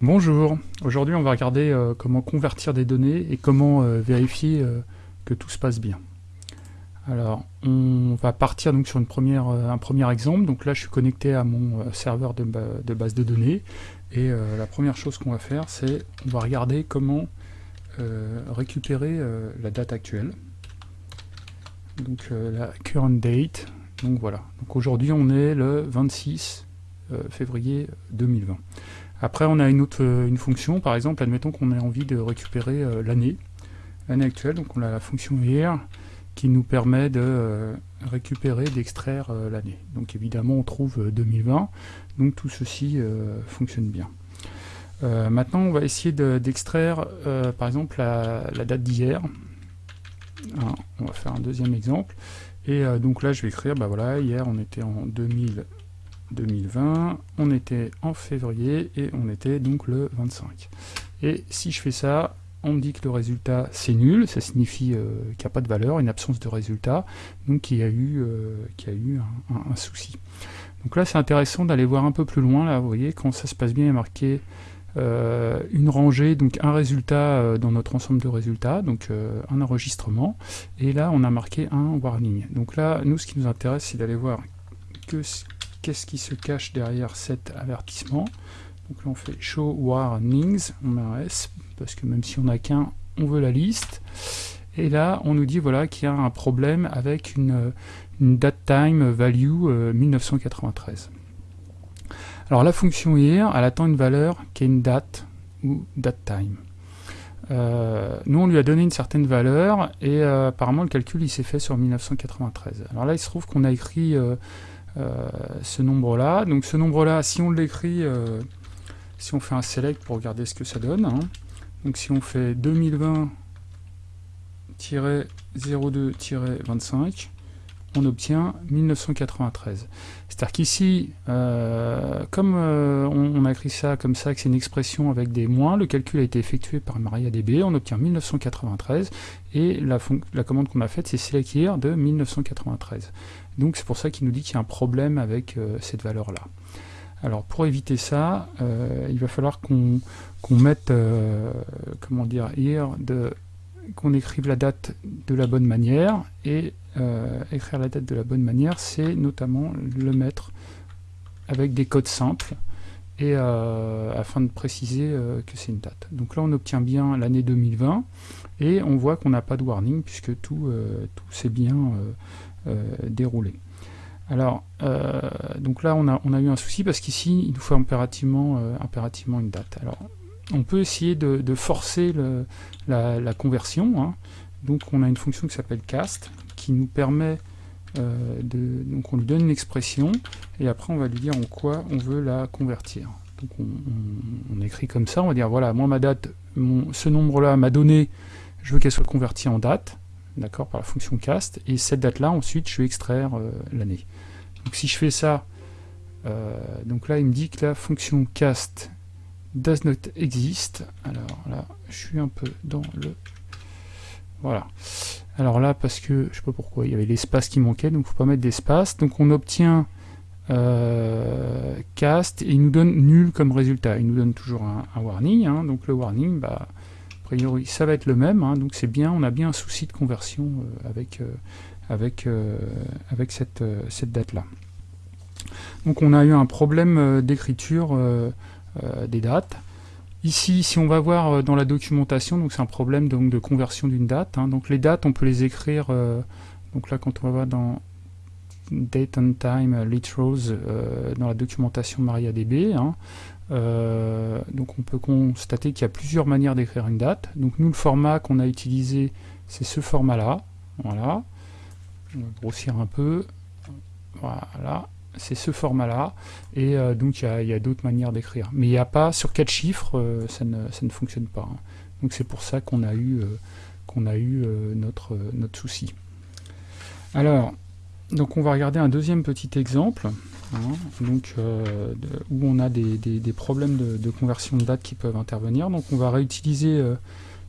Bonjour, aujourd'hui on va regarder euh, comment convertir des données et comment euh, vérifier euh, que tout se passe bien. Alors on va partir donc sur un premier exemple, donc là je suis connecté à mon serveur de, base de données. Et la première chose qu'on va faire c'est on va regarder comment récupérer la date actuelle, donc la current date, donc voilà, aujourd'hui on est le 26 février 2020. Après, on a une autre euh, une fonction, par exemple, admettons qu'on ait envie de récupérer euh, l'année, l'année actuelle, donc on a la fonction here qui nous permet de euh, récupérer, d'extraire l'année. Donc évidemment, on trouve 2020, donc tout ceci fonctionne bien. maintenant, on va essayer d'extraire, par exemple, la, date d'hier. Hein, on va faire un deuxième exemple. Et donc là, je vais écrire, bah voilà, hier on était en 2000 2020, on était en février et on était donc le 25. Et si je fais ça, on me dit que le résultat c'est nul, ça signifie euh, qu'il n'y a pas de valeur, une absence de résultat, donc qu'il y a eu, euh, a eu un, souci. Donc là c'est intéressant d'aller voir un peu plus loin, là vous voyez quand ça se passe bien, il y a marqué euh, une rangée, donc un résultat dans notre ensemble de résultats, donc un enregistrement, et là on a marqué un warning. Donc là, nous ce qui nous intéresse c'est d'aller voir que qu'est-ce qui se cache derrière cet avertissement. Donc là on fait show warnings, on met S, parce que même si on n'a qu'un, on veut la liste. Et là on nous dit voilà qu'il y a un problème avec une, date time value 1993. Euh, Alors la fonction here, elle attend une valeur qui est une date ou date time. Euh, nous on lui a donné une certaine valeur et euh, apparemment le calcul il s'est fait sur 1993. Alors là il se trouve qu'on a écrit ce nombre-là. Donc ce nombre-là, si on l'écrit, euh, si on fait un select pour regarder ce que ça donne, hein. donc si on fait 2020-02-25, on obtient 1993. C'est-à-dire qu'ici, euh, comme on, a écrit ça comme ça, que c'est une expression avec des moins, le calcul a été effectué par MariaDB, on obtient 1993, et la, commande qu'on a faite, c'est select de 1993. Donc c'est pour ça qu'il nous dit qu'il y a un problème avec euh, cette valeur-là. Alors pour éviter ça, euh, il va falloir qu'on mette, euh, comment dire, qu'on écrive la date de la bonne manière, et écrire la date de la bonne manière, c'est notamment le mettre avec des codes simples, et afin de préciser que c'est une date. Donc là on obtient bien l'année 2020, et on voit qu'on n'a pas de warning, puisque tout, tout s'est bien dérouler. Alors, euh, donc là, on a, on eu un souci parce qu'ici, il nous faut impérativement, euh, une date. Alors, on peut essayer de, forcer la, conversion. Hein. Donc, on a une fonction qui s'appelle cast, qui nous permet de... Donc, on lui donne une expression, et après, on va lui dire en quoi on veut la convertir. Donc, on, écrit comme ça, on va dire, voilà, moi, ma date, mon, ce nombre-là m'a donné, je veux qu'elle soit convertie en date d'accord, par la fonction cast, et cette date-là, ensuite, je vais extraire euh, l'année. Donc si je fais ça, euh, donc là, il me dit que la fonction cast does not exist. Alors là, je suis un peu dans le... Voilà. Alors là, parce que, je sais pas pourquoi, il y avait l'espace qui manquait, donc il ne faut pas mettre d'espace. Donc on obtient euh, cast, et il nous donne nul comme résultat. Il nous donne toujours un, warning, hein. donc le warning, bah, priori, ça va être le même, hein, donc c'est bien, on a bien un souci de conversion euh, avec, euh, avec, euh, avec cette, cette date-là. Donc on a eu un problème d'écriture des dates. Ici, si on va voir dans la documentation, donc c'est un problème donc, de conversion d'une date. Hein. donc les dates, on peut les écrire, donc là quand on va dans Date and Time Literals dans la documentation MariaDB, hein, euh, donc on peut constater qu'il y a plusieurs manières d'écrire une date. Donc nous, le format qu'on a utilisé, c'est ce format-là. Voilà. On va grossir un peu. Voilà. C'est ce format-là. Et euh, donc il y a, d'autres manières d'écrire. Mais il n'y a pas, sur quatre chiffres, euh, ça, ne, fonctionne pas. Hein. Donc c'est pour ça qu'on a eu, qu'on a eu notre, notre souci. Alors, donc on va regarder un deuxième petit exemple. Hein, euh, où on a des, problèmes de, conversion de date qui peuvent intervenir. Donc on va réutiliser euh,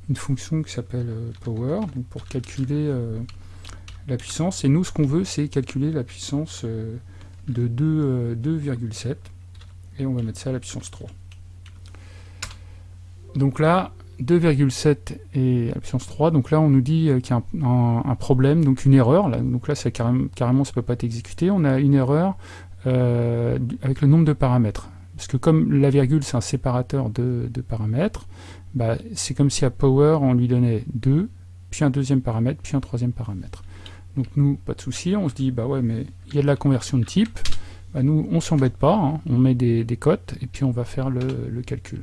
une fonction qui s'appelle euh, power pour calculer la puissance. Et nous, ce qu'on veut, c'est calculer la puissance de 2,7. Et on va mettre ça à la puissance 3. Donc là, 2,7 et la puissance 3, donc là on nous dit qu'il y a un, problème, donc une erreur, donc là carrément, carrément ça peut pas être exécuté, on a une erreur avec le nombre de paramètres. Parce que comme la virgule c'est un séparateur de, paramètres, bah, c'est comme si à power on lui donnait 2, puis un deuxième paramètre, puis un troisième paramètre. Donc nous, pas de souci, on se dit, bah ouais, mais il y a de la conversion de type, bah nous, on s'embête pas, hein. on met des, cotes, et puis on va faire le, calcul.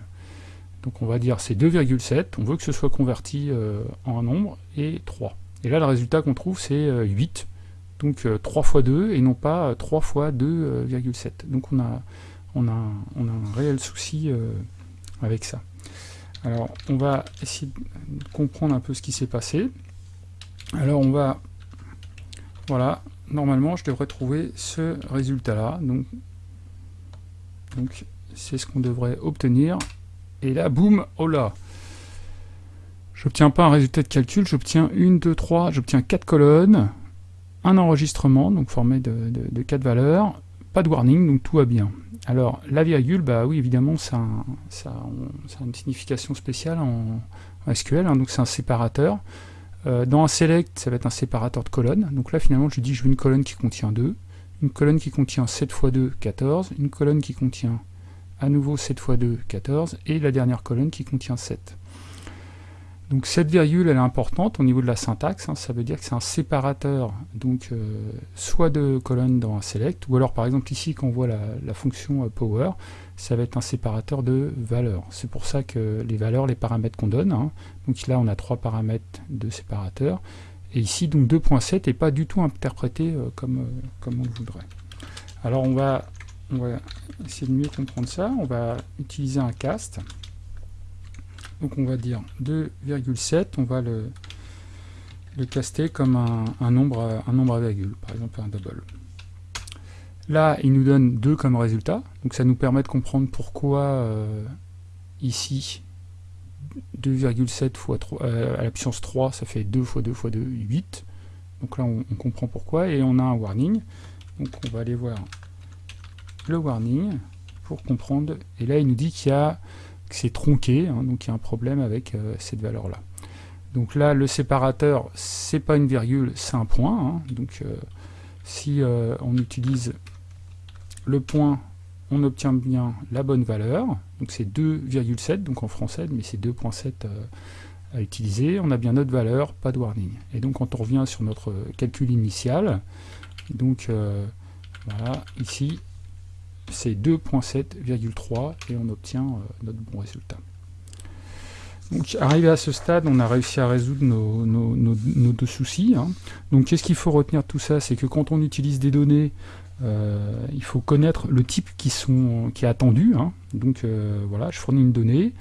Donc on va dire c'est 2,7, on veut que ce soit converti euh, en un nombre, et 3. Et là, le résultat qu'on trouve, c'est 8, euh, donc 3 fois 2, et non pas 3 fois 2,7. donc on a on a, un réel souci euh, avec ça. Alors, on va essayer de comprendre un peu ce qui s'est passé. Alors, on va... Voilà, normalement, je devrais trouver ce résultat-là. Donc, donc c'est ce qu'on devrait obtenir. Et là, boum, oh là J'obtiens pas un résultat de calcul, j'obtiens une, deux, trois, j'obtiens quatre colonnes, un enregistrement, donc formé de, quatre valeurs, pas de warning, donc tout va bien. Alors, la virgule, bah oui, évidemment, ça a, une signification spéciale en, SQL, hein, donc c'est un séparateur. Euh, dans un select, ça va être un séparateur de colonnes. Donc là, finalement, je dis je veux une colonne qui contient 2, une colonne qui contient 7 x 2, 14, une colonne qui contient à nouveau 7 x 2, 14, et la dernière colonne qui contient 7. Donc cette virgule, elle est importante au niveau de la syntaxe, hein. ça veut dire que c'est un séparateur, donc euh, soit de colonnes dans un select, ou alors par exemple ici quand on voit la, fonction euh, power, ça va être un séparateur de valeurs. C'est pour ça que les valeurs, les paramètres qu'on donne, hein. donc là on a trois paramètres de séparateur, et ici donc 2.7 n'est pas du tout interprété euh, comme, comme on le voudrait. Alors on va, on va essayer de mieux comprendre ça, on va utiliser un cast, donc on va dire 2,7, on va le, le caster comme un, nombre, un nombre à virgule, par exemple un double. Là, il nous donne 2 comme résultat, donc ça nous permet de comprendre pourquoi euh, ici 2,7 fois 3, à la puissance 3, ça fait 2 fois 2 fois 2, 8. Donc là, on, comprend pourquoi, et on a un warning. Donc on va aller voir le warning pour comprendre. Et là, il nous dit qu'il y a c'est tronqué, hein, donc il y a un problème avec euh, cette valeur-là. Donc là, le séparateur, c'est pas une virgule, c'est un point. Hein. donc euh, si euh, on utilise le point, on obtient bien la bonne valeur. Donc c'est 2,7, donc en français, mais c'est 2,7 à utiliser. On a bien notre valeur, pas de warning. Et donc quand on revient sur notre calcul initial, donc voilà, ici, c'est 2.7,3 et on obtient euh, notre bon résultat. Donc, arrivé à ce stade, on a réussi à résoudre nos, deux soucis. Hein. Donc, qu'est-ce qu'il faut retenir de tout ça? C'est que quand on utilise des données, euh, il faut connaître le type qui, sont, qui est attendu. Hein. Donc, euh, voilà, je fournis une donnée.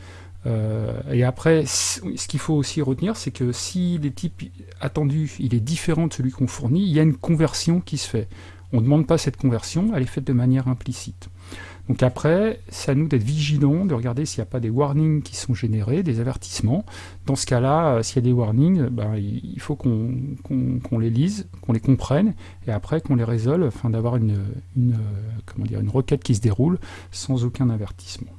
et après, ce qu'il faut aussi retenir, c'est que si les types attendus, il est différent de celui qu'on fournit, il y a une conversion qui se fait. On ne demande pas cette conversion, elle est faite de manière implicite. Donc après, c'est à nous d'être vigilants, de regarder s'il n'y a pas des warnings qui sont générés, des avertissements. Dans ce cas-là, euh, s'il y a des warnings, ben, il faut qu'on les lise, qu'on les comprenne, et après qu'on les résolve, afin d'avoir une, une, comment dire, une requête qui se déroule sans aucun avertissement.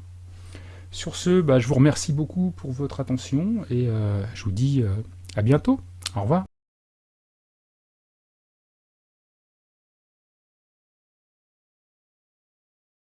Sur ce, ben, je vous remercie beaucoup pour votre attention, et euh, je vous dis euh, à bientôt. Au revoir.